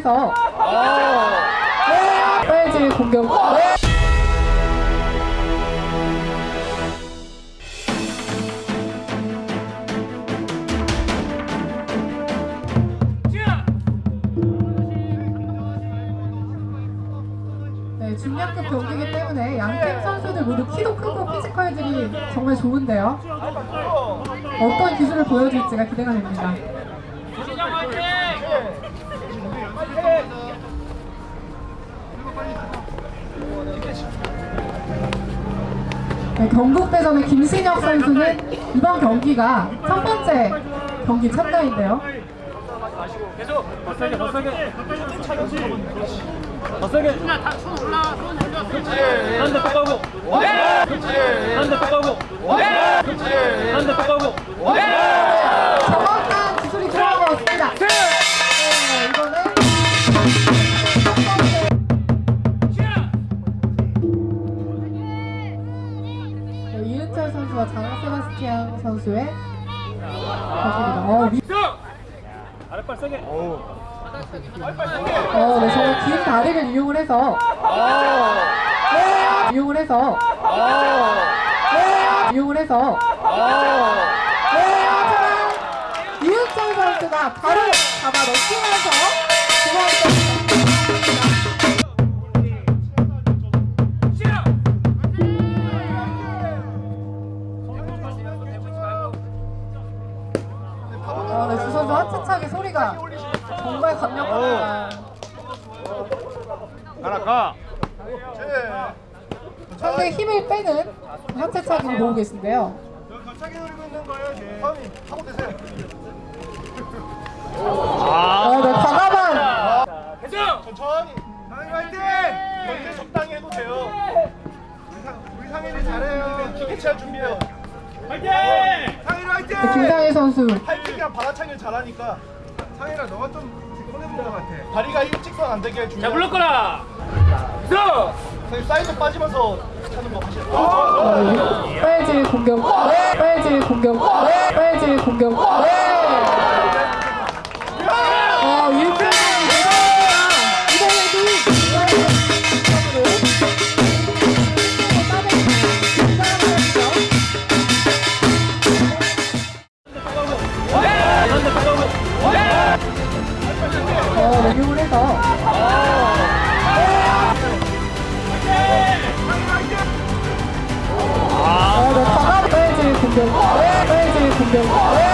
해서 빨질 공격 네, 중량급 경기이기 때문에 양팀 선수들 모두 키도 크고 피지컬들이 정말 좋은데요. 어떤 기술을 보여줄지가 기대가 됩니다. 네, 경북대전의 김신혁 선수는 이번 경기가 첫 번째 경기 참가인데요. 계속 더 세게 더 세게 더 세게 한대 똑하고 한대 똑하고 한대 똑하고 장학 세바스티안 선수의. 어, 위- 아랫발 세게 어, 네, 정말 긴 다리를 이용을 해서. 네, 이용을 해서. 네, 이용을 해서. 네, 하지만 이은철 선수가 바로 잡아 두 번째 선수 하차차게 소리가 정말 강력합니다. 가라 가 상대의 힘을 빼는 하체차기를 보고 계신데요. 갑자기 노리고 있는 거예요, 네. 하고 되세요. 어, 네, 과감한 계속 천천히. 상인 화이팅! 경기 적당히 해도 돼요. 우리, 상, 우리 상인이 잘해요. 기계치할 준비해요. 화이팅 상인 화이팅! 네, 김상희 선수. 팔 킥이랑 받아차기를 잘하니까. 상인아, 너가 좀 손해본 것 같아. 다리가 일직선 안 되게 준비. 자 불렀거라 계속 선생님 사이드 빠지면서 차는 거 하시죠. 어, 빨질 공격. 빨질 공격. 빨질 공격. 공격. 빨질 공격.